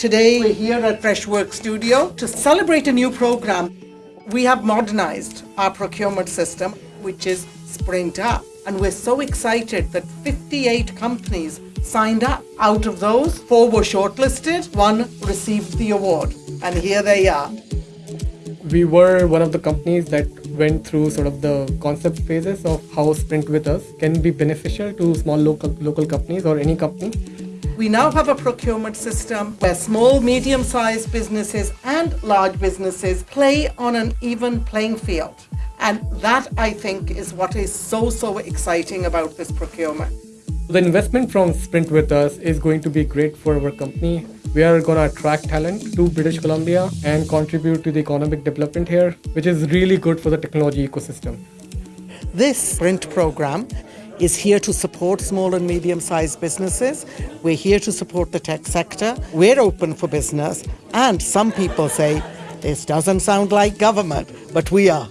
Today, we're here at Freshworks Studio to celebrate a new program. We have modernized our procurement system, which is Sprint Up. And we're so excited that 58 companies signed up. Out of those, four were shortlisted, one received the award. And here they are. We were one of the companies that went through sort of the concept phases of how Sprint with us can be beneficial to small local local companies or any company. We now have a procurement system where small, medium sized businesses and large businesses play on an even playing field. And that, I think, is what is so, so exciting about this procurement. The investment from Sprint with us is going to be great for our company. We are going to attract talent to British Columbia and contribute to the economic development here, which is really good for the technology ecosystem. This Sprint program is here to support small and medium sized businesses. We're here to support the tech sector. We're open for business. And some people say, this doesn't sound like government, but we are.